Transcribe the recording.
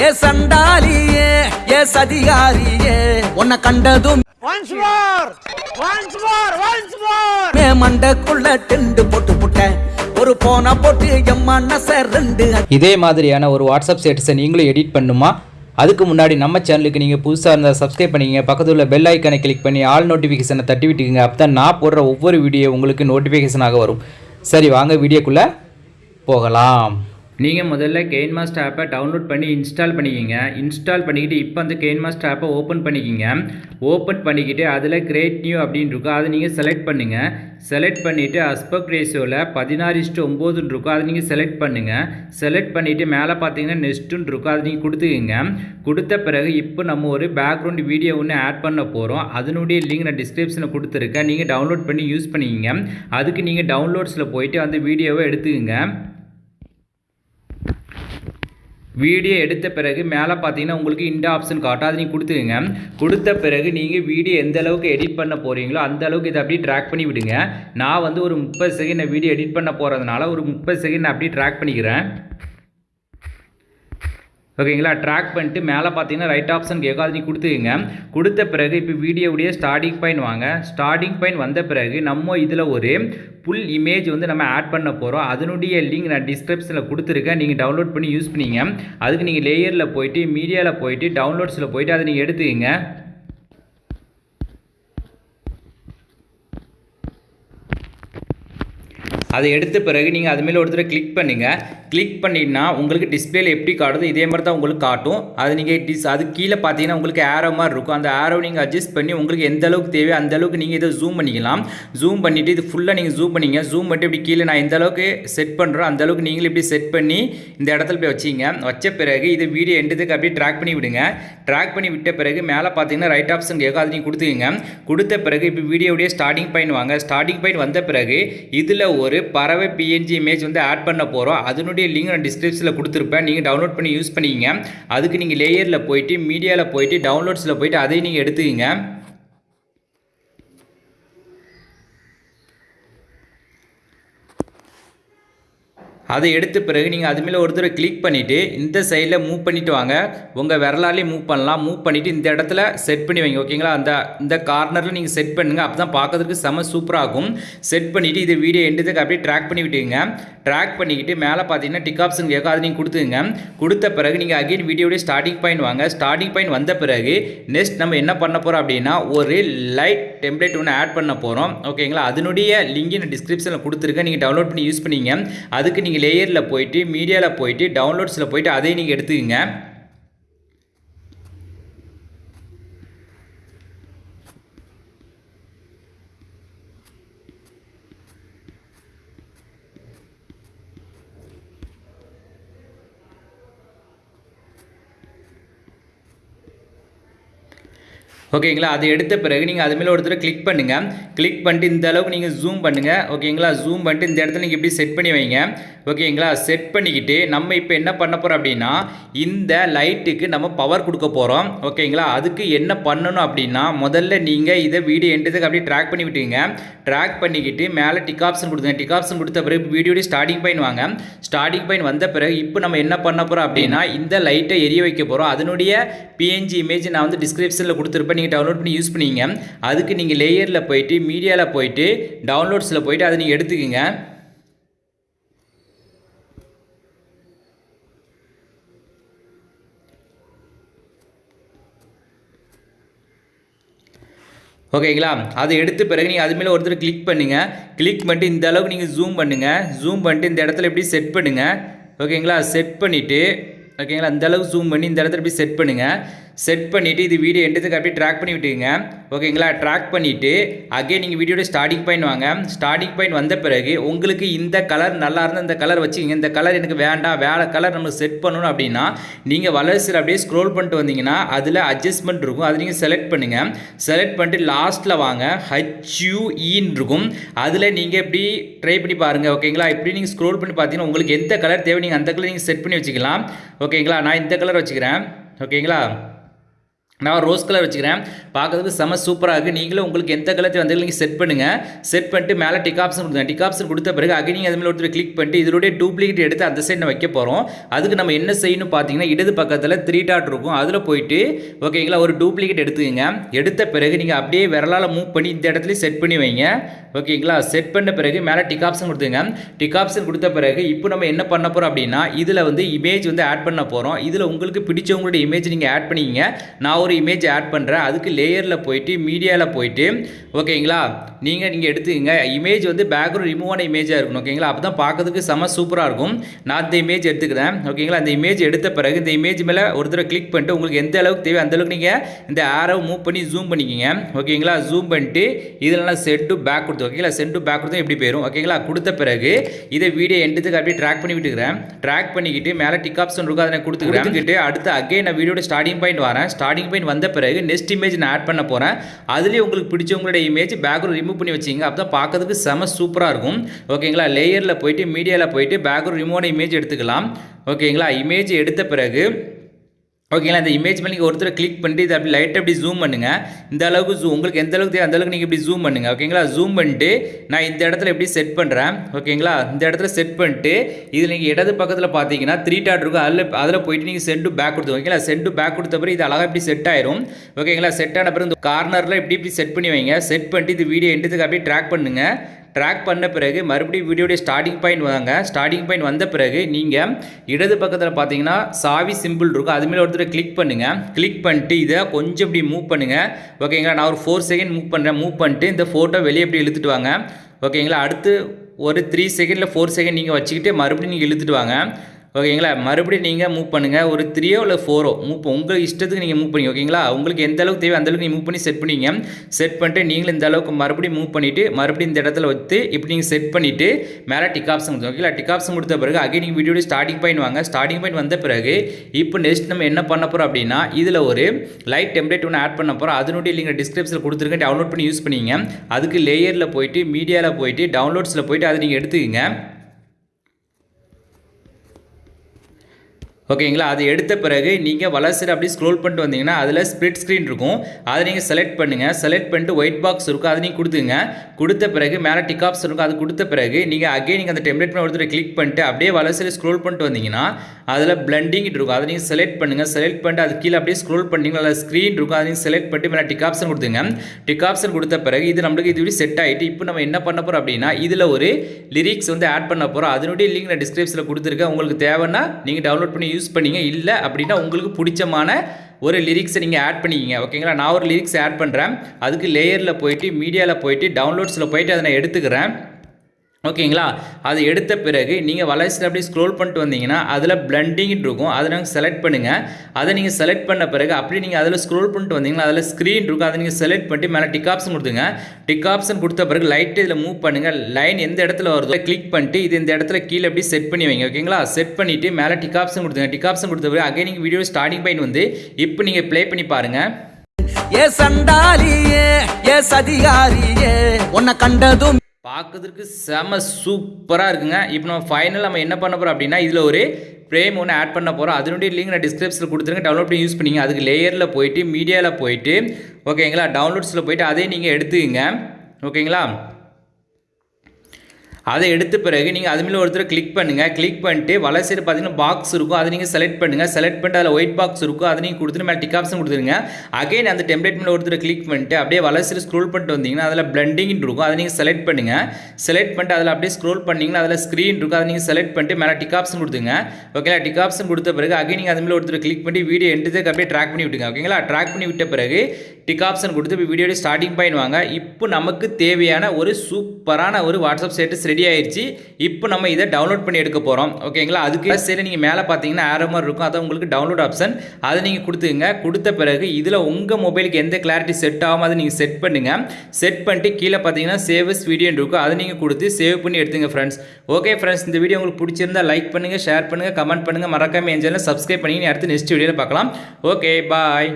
ஏ சண்டாலியே ஏ சதிகாரியே உன்னை கண்டதும் Once more! Once more! Once more! மே மண்டக்குள்ள டெண்டு போட்டு புட்டேன் ஒரு போன போட்டு என் மனச ரெண்டு இதே மாதிரியான ஒரு வாட்ஸ்அப் ஸ்டேட்டஸை நீங்களும் எடிட் பண்ணுமா அதுக்கு முன்னாடி நம்ம சேனலுக்கு நீங்கள் புதுசாக இருந்தால் சப்ஸ்கிரைப் பண்ணிக்கங்க பக்கத்தில் உள்ள பெல் ஐக்கனை கிளிக் பண்ணி ஆல் நோட்டிஃபிகேஷனை தட்டி விட்டுக்குங்க அப்போ தான் நான் போடுற ஒவ்வொரு வீடியோ உங்களுக்கு நோட்டிஃபிகேஷனாக வரும் சரி வாங்க வீடியோக்குள்ளே போகலாம் நீங்கள் முதல்ல கெயின் மாஸ்டர் ஆப்பை டவுன்லோட் பண்ணி இன்ஸ்டால் பண்ணிக்கிங்க. இன்ஸ்டால் பண்ணிக்கிட்டு இப்போ அந்த கெயின் மாஸ்டர் ஆப்பை ஓப்பன் பண்ணிக்கிங்க. ஓப்பன் பண்ணிக்கிட்டு அதில் கிரேட் நியூ அப்படின்னு இருக்கும். அதை நீங்கள் செலக்ட் பண்ணுங்கள் செலக்ட் பண்ணிவிட்டு அஸ்பெக்ட் ரேஷியோவில் பதினாறு இஸ்ட்டு ஒம்போதுன்னு இருக்கும். அதை நீங்கள் செலக்ட் பண்ணுங்கள் செலக்ட் பண்ணிவிட்டு மேலே பார்த்தீங்கன்னா நெஸ்ட்டுன்னு இருக்கும். அதை நீங்கள் கொடுத்துக்குங்க. கொடுத்த பிறகு இப்போ நம்ம ஒரு பேக்ரவுண்ட் வீடியோ ஒன்று ஆட் பண்ண போகிறோம் அதனுடைய லிங்க் நான் டிஸ்கிரிப்ஷனில் கொடுத்துருக்கேன். நீங்கள் டவுன்லோட் பண்ணி யூஸ் பண்ணிக்கிங்க. அதுக்கு நீங்கள் டவுன்லோட்ஸில் போயிட்டு அந்த வீடியோவை எடுத்துக்கங்க. வீடியோ எடுத்த பிறகு மேலே பார்த்தீங்கன்னா உங்களுக்கு இந்த ஆப்ஷன் காட்டும். அதை நீங்கள் கொடுத்துக்கங்க. கொடுத்த பிறகு நீங்கள் வீடியோ எந்த அளவுக்கு எடிட் பண்ண போகிறீங்களோ அந்த அளவுக்கு இதை அப்படியே ட்ராக் பண்ணி விடுங்க. நான் வந்து ஒரு முப்பது செகண்ட் வீடியோ எடிட் பண்ண போகிறதுனால ஒரு முப்பது செகண்ட் நான் அப்படியே ட்ராக் பண்ணிக்கிறேன். ஓகேங்களா? ட்ராக் பண்ணிட்டு மேலே பார்த்தீங்கன்னா ரைட் ஆப்ஷன் கேட்கும் அது நீ கொடுத்துக்குங்க. கொடுத்த பிறகு இப்போ வீடியோடைய ஸ்டார்டிங் பாயிண்ட் வாங்க. ஸ்டார்டிங் பாயிண்ட் வந்த பிறகு நம்ம இதில் ஒரு புல் இமேஜ் வந்து நம்ம ஆட் பண்ண போகிறோம் அதனுடைய லிங்க் நான் டிஸ்கிரிப்ஷனில் கொடுத்துருக்கேன். நீங்கள் டவுன்லோட் பண்ணி யூஸ் பண்ணிங்க. அதுக்கு நீங்கள் லேயரில் போயிட்டு மீடியாவில் போயிட்டு டவுன்லோட்ஸில் போயிட்டு அதை நீங்கள் எடுத்துக்கங்க. அதை எடுத்த பிறகு நீங்கள் அது மேலே ஒருத்தர் கிளிக் பண்ணுங்கள் கிளிக் பண்ணிங்கன்னா உங்களுக்கு டிஸ்பிளேல எப்படி காட்டுதோ இதே மாதிரி தான் உங்களுக்கு காட்டும். அது நீங்கள் டிஸ் அது கீழே பார்த்தீங்கன்னா உங்களுக்கு ஏரோ மாதிரி இருக்கும். அந்த ஏரோ நீங்கள் அட்ஜஸ்ட் பண்ணி உங்களுக்கு எந்த அளவுக்கு தேவையோ அந்த அளவுக்கு நீங்கள் இதை ஜூம் பண்ணிக்கலாம். ஜூம் பண்ணிவிட்டு இது ஃபுல்லாக நீங்கள் ஜூம் பண்ணிங்க. ஜூம் பண்ணிட்டு இப்படி கீழே நான் எந்த அளவுக்கு செட் பண்ணுறோம் அந்த அளவுக்கு நீங்களும் இப்படி செட் பண்ணி இந்த இடத்துல போய் வச்சிங்க. வச்ச பிறகு இது வீடியோ எண்டுதுக்கு அப்படியே ட்ராக் பண்ணி விடுங்க. ட்ராக் பண்ணி விட்ட பிறகு மேலே பார்த்தீங்கன்னா ரைட் ஆப்ஷன் கேட்கும் அது நீங்கள் கொடுத்துக்கங்க. கொடுத்த பிறகு இப்போ வீடியோடைய ஸ்டார்டிங் பாயிண்ட் வாங்க. ஸ்டார்டிங் பாயிண்ட் வந்த பிறகு இதில் ஒரு பறவை பிஎன்ஜி இமேஜ் வந்து ஆட் பண்ண போகிறோம் அதனுடைய லிங்க் நான் டிஸ்கிரிப்ஷனில் கொடுத்துருப்பேன். நீங்கள் டவுன்லோட் பண்ணி யூஸ் பண்ணிக்கிங்க. அதுக்கு நீங்கள் லேயரில் போயிட்டு மீடியாவில் போயிட்டு டவுன்லோட்ஸில் போயிட்டு அதையும் நீங்கள் எடுத்துக்கிங்க. அதை எடுத்த பிறகு நீங்கள் அது மேலே ஒரு தடவை கிளிக் பண்ணிவிட்டு இந்த சைடில் மூவ் பண்ணிவிட்டு வாங்க. உங்கள் விரலாலே மூவ் பண்ணலாம். மூவ் பண்ணிவிட்டு இந்த இடத்துல செட் பண்ணி வைங்க. ஓகேங்களா அந்த இந்த கார்னரில் நீங்கள் செட் பண்ணுங்கள் அப்போ தான் பார்க்கறதுக்கு செம சூப்பராகும் செட் பண்ணிவிட்டு இது வீடியோ எண்டுதுக்கு அப்படியே ட்ராக் பண்ணி விட்டுங்க ட்ராக் பண்ணிக்கிட்டு மேலே பார்த்தீங்கன்னா டிக் ஆப்ஷன் கேட்கும். நீங்கள் கொடுத்துங்க கொடுத்த பிறகு நீங்கள் அகைன் வீடியோடைய ஸ்டார்டிங் பாயிண்ட் வாங்க. ஸ்டார்டிங் பாயிண்ட் வந்த பிறகு நெக்ஸ்ட் நம்ம என்ன பண்ண போகிறோம் அப்படின்னா ஒரு லைட் டெம்ப்ளேட் ஒன்று ஆட் பண்ண போகிறோம் ஓகேங்களா அதனுடைய லிங்க் நான் டிஸ்கிரிப்ஷனில் கொடுத்துருக்கேன். நீங்கள் டவுன்லோட் பண்ணி யூஸ் பண்ணிங்க. அதுக்கு நீங்கள் லேயரில் போயிட்டு மீடியாவில் போயிட்டு டவுன்லோட்ஸில் போயிட்டு அதையும் நீங்கள் எடுத்துக்கங்க. ஓகேங்களா? அது எடுத்த பிறகு நீங்கள் அது மேலே ஒருத்தர் கிளிக் பண்ணுங்கள் கிளிக் பண்ணிட்டு இந்த அளவுக்கு நீங்கள் ஜூம் பண்ணுங்கள் ஓகேங்களா? ஜூம் பண்ணிட்டு இந்த இடத்துல நீங்கள் இப்படி செட் பண்ணி வைங்க. ஓகேங்களா? செட் பண்ணிக்கிட்டு நம்ம இப்போ என்ன பண்ண போகிறோம் அப்படின்னா இந்த லைட்டுக்கு நம்ம பவர் கொடுக்க போகிறோம் ஓகேங்களா? அதுக்கு என்ன பண்ணணும் அப்படின்னா முதல்ல நீங்கள் இதை வீடியோ எண்டதுக்கு அப்படியே ட்ராக் பண்ணி விட்டுங்க ட்ராக் பண்ணிக்கிட்டு மேலே டிக் ஆப்ஷன் கொடுத்துங்க டிக் ஆப்ஷன் கொடுத்த பிறகு வீடியோடைய ஸ்டார்டிங் பாயிண்ட் வாங்க. ஸ்டார்டிங் பாயிண்ட் வந்த பிறகு இப்போ நம்ம என்ன பண்ண போகிறோம் அப்படின்னா இந்த லைட்டை எரிய வைக்க போகிறோம் அதனுடைய பிஎன்ஜி இமேஜ் நான் வந்து டிஸ்கிரிப்ஷனில் கொடுத்துருப்பேன். நீங்கள் டவுன்லோட் பண்ணி யூஸ் பண்ணிங்க. அதுக்கு நீங்கள் லேயரில் போயிட்டு மீடியாவில் போயிட்டு டவுன்லோட்ஸில் போயிட்டு அதை நீங்கள் எடுத்துக்கோங்க. ஓகேங்களா? அதை எடுத்த பிறகு நீங்கள் அது மேலே ஒருத்தர் கிளிக் பண்ணுங்கள் கிளிக் பண்ணிட்டு இந்த அளவுக்கு நீங்கள் ஜூம் பண்ணுங்கள் ஜூம் பண்ணிட்டு இந்த இடத்துல எப்படி செட் பண்ணுங்கள் ஓகேங்களா? செட் பண்ணிவிட்டு ஓகேங்களா? இந்த அளவுக்கு ஜூம் பண்ணி இந்த இடத்துல எப்படி செட் பண்ணுங்கள் செட் பண்ணிவிட்டு இது வீடியோ எண்டத்துக்கு அப்படியே ட்ராக் பண்ணி விட்டுங்க ஓகேங்களா ட்ராக் பண்ணிவிட்டு அகே நீங்கள் வீடியோட ஸ்டார்டிங் பாயிண்ட் வாங்க. ஸ்டார்டிங் பாயிண்ட் வந்த பிறகு உங்களுக்கு இந்த கலர் நல்லா இருந்தால் இந்த கலர் வச்சுக்கிங்க. இந்த கலர் எனக்கு வேண்டாம். வேறு கலர் நம்ம செட் பண்ணணும் அப்படின்னா நீங்கள் வளர்ச்சியில் அப்படியே ஸ்க்ரோல் பண்ணிட்டு வந்தீங்கன்னா அதில் அட்ஜஸ்ட்மெண்ட் இருக்கும். அதை நீங்கள் செலக்ட் பண்ணுங்கள் செலக்ட் பண்ணிட்டு லாஸ்ட்டில் வாங்க. ஹச்யூஇன்னு இருக்கும். அதில் நீங்கள் எப்படி ட்ரை பண்ணி பாருங்கள் ஓகேங்களா இப்படி நீங்கள் ஸ்க்ரோல் பண்ணி பார்த்தீங்கன்னா உங்களுக்கு எந்த கலர் தேவை நீங்கள் அந்த கலர் நீங்கள் செட் பண்ணி வச்சுக்கலாம். ஓகேங்களா நான் இந்த கலர் வச்சுக்கிறேன். ஓகேங்களா நான் ரோஸ் கலர் வச்சுக்கிறேன். பார்க்கறதுக்கு செம சூப்பராக இருக்குது நீங்களும் உங்களுக்கு எந்த கலர் வந்து நீங்கள் செட் பண்ணுங்கள் செட் பண்ணிட்டு மேலே டிக் ஆப்ஷன் கொடுங்க. டிக் ஆப்ஷன் கொடுத்த பிறகு அகைன் நீங்கள் அதுமாதிரி ஒருத்தர் கிளிக் பண்ணிட்டு இதோடைய டூப்ளிகேட் எடுத்து அந்த சைடு வைக்க போகிறோம் அதுக்கு நம்ம என்ன செய்யணும் பார்த்தீங்கன்னா இடது பக்கத்தில் த்ரீ டாட் இருக்கும். அதில் போயிட்டு ஓகேங்களா ஒரு டூப்ளிகேட் எடுத்துக்கங்க. எடுத்த பிறகு நீங்கள் அப்படியே விரலால் மூவ் பண்ணி இந்த இடத்துல செட் பண்ணி வைங்க. ஓகேங்களா செட் பண்ண பிறகு மேலே டிக் ஆப்ஷன் கொடுத்துங்க டிக் ஆப்ஷன் கொடுத்த பிறகு இப்போ நம்ம என்ன பண்ண போகிறோம் அப்படின்னா இதில் வந்து இமேஜ் வந்து ஆட் பண்ண போகிறோம் இதில் உங்களுக்கு பிடிச்சவங்களுடைய இமேஜ் நீங்கள் ஆட் பண்ணிக்கிங்க. நான் ஒரு இமேஜ் ஆட் பண்ணுறேன் அதுக்கு லேயரில் போயிட்டு மீடியாவில் போயிட்டு ஓகேங்களா நீங்கள் நீங்கள் எடுத்துக்கங்க. இமேஜ் வந்து பேக்ரவுண்ட் ரிமூவ் ஆன இமேஜாக இருக்கணும் ஓகேங்களா அப்போ தான் பார்க்கறதுக்கு செம சூப்பராக இருக்கும். நான் இந்த இமேஜ் எடுத்துக்கிறேன் ஓகேங்களா அந்த இமேஜ் எடுத்த பிறகு இந்த இமேஜ் மேலே ஒரு தடவை கிளிக் பண்ணிட்டு உங்களுக்கு எந்த அளவுக்கு தேவை அந்த அளவுக்கு நீங்கள் இந்த ஆரோ மூவ் பண்ணி ஜூம் பண்ணிக்கிங்க. ஓகேங்களா ஜூம் பண்ணிட்டு இதெல்லாம் செட் டு பேக் கொடுத்து ஓகேங்களா சென்ட் டு பேக் கொடுத்தா எப்படி போயிடும் ஓகேங்களா கொடுத்த பிறகு இதை வீடியோ எண்டுத்துக்கு அப்படியே ட்ராக் பண்ணி விட்டுக்கிறேன். ட்ராக் பண்ணிக்கிட்டு மேலே டிக் ஆப்ஷன் இருக்கும் அதை நான் கொடுத்துக்கிறேன். அடுத்து அகைன் நான் வீடியோட ஸ்டார்டிங் பாயிண்ட் வரேன். ஸ்டார்டிங் பாயிண்ட் வந்த பிறகு நெக்ஸ்ட் இமேஜ் நான் ஆட் பண்ண போகிறேன் அதுலேயே உங்களுக்கு பிடிச்சவங்களுடைய இமேஜ் பேக்ரவுண்ட் ரிமூவ் பண்ணி வச்சிங்க. அப்போ தான் பார்க்கறதுக்கு செம சூப்பராக இருக்கும். ஓகேங்களா? லேயரில் போயிட்டு மீடியாவில் போயிட்டு பேக்ரவுண்ட் ரிமூவான இமேஜ் எடுத்துக்கலாம். ஓகேங்களா? இமேஜ் எடுத்த பிறகு ஓகேங்களா இந்த இமேஜ் மேலே நீங்கள் ஒருத்தர் கிளிக் பண்ணிட்டு இதை அப்படி லைட்டாக அப்படி ஜூம் பண்ணுங்கள் இந்த அளவுக்கு ஜூம் உங்களுக்கு எந்த அளவுக்கு தேவை அந்த அளவுக்கு நீங்கள் இப்படி ஜூம் பண்ணுங்கள் ஓகேங்களா ஜூம் பண்ணிட்டு நான் இந்த இடத்துல எப்படி செட் பண்ணுறேன் ஓகேங்களா இந்த இடத்துல செட் பண்ணிட்டு இதில் நீங்கள் இடது பக்கத்தில் பார்த்தீங்கன்னா த்ரீ டாட் இருக்கும். அதில் அதில் போயிட்டு நீங்கள் சென்ட் டு பேக் கொடுத்து ஓகேங்களா சென்ட் டு பேக் கொடுத்த பிறகு இது அழகாக இப்படி செட் ஆயிரும். ஓகேங்களா செட் ஆன பிறகு இந்த கார்னரில் இப்படி இப்படி செட் பண்ணி வைங்க. செட் பண்ணிட்டு இது வீடியோ எண்டுத்துக்கு அப்படியே ட்ராக் பண்ணுங்கள் ட்ராக் பண்ண பிறகு மறுபடியும் வீடியோடைய ஸ்டார்டிங் பாயிண்ட் வாங்க. ஸ்டார்டிங் பாயிண்ட் வந்த பிறகு நீங்கள் இடது பக்கத்தில் பார்த்தீங்கன்னா சாவி சிம்பிள் இருக்கும். அது மேலே ஒருத்தர் கிளிக் பண்ணுங்கள் கிளிக் பண்ணிட்டு இதை கொஞ்சம் இப்படி மூவ் பண்ணுங்கள் ஓகேங்களா நான் ஒரு ஃபோர் செகண்ட் மூவ் பண்ணுறேன் மூவ் பண்ணிட்டு இந்த ஃபோட்டோ வெளியே இப்படி இழுத்துட்டு வாங்க. ஓகேங்களா அடுத்து ஒரு த்ரீ செகண்டில் ஃபோர் செகண்ட் நீங்கள் வச்சுக்கிட்டு மறுபடியும் நீங்கள் இழுத்துட்டு வாங்க. ஓகேங்களா? மறுபடியும் நீங்கள் மூவ் பண்ணுங்கள் ஒரு த்ரீயோ இல்லை ஃபோரோ மூவ் உங்கள் இஷ்டத்துக்கு நீங்கள் மூவ் பண்ணி ஓகேங்களா? உங்களுக்கு எந்த அளவுக்கு தேவை அந்த அளவுக்கு நீங்கள் மூவ் பண்ணி செட் பண்ணிங்க. செட் பண்ணிட்டு நீங்களும் இந்த அளவுக்கு மறுபடியும் மூவ் பண்ணிவிட்டு மறுபடியும் இந்த இடத்துல வச்சு இப்படி நீங்கள் செட் பண்ணிவிட்டு மேலே டிக் ஆப்ஷன் கொடுத்து ஓகேங்களா? டிக் ஆப்ஷன் கொடுத்த பிறகு அகைன் நீங்கள் வீடியோட ஸ்டார்டிங் பாயிண்ட் வாங்க. ஸ்டார்டிங் பாயிண்ட் வந்த பிறகு இப்போ நெக்ஸ்ட் நம்ம என்ன பண்ண போகிறோம் அப்படின்னா இதில் ஒரு லைட் டெம்ப்ளேட் ஒன்று ஆட் பண்ண போகிறோம் அதனுடைய நீங்கள் டிஸ்கிரிப்ஷனில் கொடுத்துருக்கேன் டவுன்லோட் பண்ணி யூஸ் பண்ணிங்க. அதுக்கு லேயரில் போயிட்டு மீடியாவில் போயிட்டு டவுன்லோட்ஸில் போயிட்டு அதை நீங்கள் எடுத்துக்கங்க. ஓகேங்களா? அது எடுத்த பிறகு நீங்கள் வளர்ச்சியில் அப்படியே ஸ்க்ரோல் பண்ணிட்டு வந்தீங்கன்னா அதில் ஸ்ப்ளிட் ஸ்க்ரீன் இருக்கும். அதை நீங்கள் செலக்ட் பண்ணுங்கள் செலக்ட் பண்ணிட்டு ஒயிட் பாக்ஸ் இருக்கும் அதை நீங்கள் கொடுத்துங்க கொடுத்த பிறகு மேலே டிக் ஆப்ஸ் இருக்கும் அது கொடுத்த பிறகு நீங்கள் அகைன் நீங்கள் அந்த டெம்ப்ளேட் பண்ண ஒருத்தர் கிளிக் பண்ணிட்டு அப்படியே வளர்ச்சியில் ஸ்க்ரோல் பண்ணிட்டு வந்தீங்கன்னா அதில் பிளண்டிங் இருக்கும். அதை நீங்கள் செலக்ட் பண்ணுங்கள் செலக்ட் பண்ணிட்டு அது கீழே அப்படியே ஸ்க்ரோல் பண்ணிங்கன்னா அதில் ஸ்க்ரீன் இருக்கும். அதை நீங்கள் செலக்ட் பண்ணிட்டு மேலே டிக் ஆப்ஷன் கொடுத்துங்க டிக் ஆப்ஷன் கொடுத்த பிறகு இது நம்மளுக்கு இது செட் ஆகிட்டு இப்போ நம்ம என்ன பண்ண போகிறோம் அப்படின்னா இதில் ஒரு லிரிக்ஸ் வந்து ஆட் பண்ண போகிறோம் அதனுடைய லிங்க் நான் டிஸ்கிரிப்ஷனில் கொடுத்துருக்கேன். உங்களுக்கு தேவைன்னா நீங்கள் டவுன்லோட் பண்ணி யூஸ் யூஸ் பண்ணிங்க? இல்லை அப்படின்னா உங்களுக்கு பிடிச்சமான ஒரு லிரிக்ஸை நீங்கள் ஆட் பண்ணிக்கிங்க. ஓகேங்களா நான் ஒரு லிரிக்ஸ் ஆட் பண்ணுறேன் அதுக்கு லேயரில் போயிட்டு மீடியாவில் போயிட்டு டவுன்லோட்ஸில் போயிட்டு அதை நான் எடுத்துக்கிறேன். ஓகேங்களா? அது எடுத்த பிறகு நீங்கள் வளர்ச்சியில் அப்படியே ஸ்க்ரோல் பண்ணிட்டு வந்தீங்கன்னா அதில் பிளண்டிங் இருக்கும். அதை நாங்கள் செலக்ட் பண்ணுங்கள் அதை நீங்கள் செலக்ட் பண்ண பிறகு அப்படி நீங்கள் அதில் ஸ்க்ரோல் பண்ணிட்டு வந்தீங்கன்னா அதில் ஸ்க்ரீன் இருக்கும். அதை நீங்கள் செலக்ட் பண்ணிட்டு மேலே டிக் ஆப்ஷன் கொடுத்துங்க டிக் ஆப்ஷன் கொடுத்த பிறகு லைட்டு இதில் மூவ் பண்ணுங்கள் லைன் எந்த இடத்துல வருதோ கிளிக் பண்ணிட்டு இது இந்த இடத்துல கீழே அப்படி செட் பண்ணி வைங்க. ஓகேங்களா? செட் பண்ணிவிட்டு மேலே டிக் ஆப்ஷன் கொடுத்துங்க டிக் ஆப்ஷன் கொடுத்த பிறகு அகைன் நீங்கள் வீடியோ ஸ்டார்டிங் பாயிண்ட் வந்து இப்போ நீங்கள் ப்ளே பண்ணி பாருங்கள் ஏ சண்டாலியே ஏ சதிகாரியே உன்னை கண்டதும் பார்க்கறதுக்கு செம சூப்பராக இருக்குங்க. இப்போ நம்ம ஃபைனல் நம்ம என்ன பண்ண போகிறோம் அப்படின்னா இதில் ஒரு ஃப்ரேம் ஒன்று ஆட் பண்ண போகிறோம் அதனுடைய லிங்க் நான் டிஸ்கிரிப்ஷனில் கொடுத்துருங்க டவுன்லோட் பண்ணி யூஸ் பண்ணிங்க. அதுக்கு லேயரில் போயிட்டு மீடியாவில் போயிட்டு ஓகேங்களா டவுன்லோட்ஸில் போயிட்டு அதே நீங்கள் எடுத்துக்கங்க. ஓகேங்களா அதை எடுத்த பிறகு நீங்கள் அது மேலே ஒருத்தர் கிளிக் பண்ணுங்கள் கிளிக் பண்ணிட்டு வலை சைடு பார்த்தீங்கன்னா பாக்ஸ் இருக்கும். அதை நீங்கள் செலக்ட் பண்ணுங்கள் செலக்ட் பண்ணிட்டு அதில் ஒயிட் பாக்ஸ் இருக்கும். அதை நீங்கள் கொடுத்துட்டு மேலே டிக் ஆப்ஷன் கொடுத்துருங்க. அகைன் அந்த டெம்ப்ளேட் மேலே ஒருத்தர் கிளிக் பண்ணிட்டு அப்படியே வலை சைடு ஸ்க்ரோல் பண்ணிட்டு வந்தீங்கன்னா அதில் பிளண்டிங்னு இருக்கும். அதை நீங்கள் செலக்ட் பண்ணுங்கள் செலக்ட் பண்ணிட்டு அதில் அப்படியே ஸ்க்ரோல் பண்ணிங்கன்னா அதில் ஸ்க்ரீன் இருக்கும். அதை நீங்கள் செலக்ட் பண்ணிட்டு மேலே டிக் ஆப்ஷன் கொடுத்துங்க ஓகேங்களா டிக் ஆப்ஷன் கொடுத்த பிறகு அகைன் நீங்கள் அது மேலே ஒருத்தர் கிளிக் பண்ணி வீடியோ எண்டுக்கு அப்படியே ட்ராக் பண்ணி விட்டுங்க ஓகேங்களா ட்ராக் பண்ணி விட்ட பிறகு டிக் ஆப்ஷன் கொடுத்து இப்போ வீடியோட ஸ்டார்டிங் பாயிண்ட் வாங்க. இப்போ நமக்கு தேவையான ஒரு சூப்பரான ஒரு வாட்ஸ்அப் ஸ்டேட்டஸ் ரெடி ஆயிடுச்சு இப்போ நம்ம இதை டவுன்லோட் பண்ணி எடுக்க போகிறோம் ஓகேங்களா? அதுக்கு சரி நீங்கள் மேலே பார்த்தீங்கன்னா ஆரோ மாதிரி இருக்கும். அதை உங்களுக்கு டவுன்லோட் ஆப்ஷன் அதை நீங்கள் கொடுத்துங்க கொடுத்த பிறகு இதில் உங்கள் மொபைலுக்கு எந்த கிளாரிட்டி செட் ஆகும் அதை நீங்கள் செட் பண்ணுங்கள் செட் பண்ணிட்டு கீழே பார்த்தீங்கன்னா சேவஸ் வீடியோன்னு இருக்கும். அதை நீங்கள் கொடுத்து சேவ் பண்ணி எடுத்துங்க ஃப்ரெண்ட்ஸ் ஓகே ஃப்ரெண்ட்ஸ் இந்த வீடியோ உங்களுக்கு பிடிச்சிருந்தா லைக் பண்ணுங்கள் ஷேர் பண்ணுங்கள் கமெண்ட் பண்ணுங்கள் மறக்காம என் சேனல் சப்ஸ்கிரைப் பண்ணி அடுத்து நெக்ஸ்ட் வீடியோவில் பார்க்கலாம். Okay bye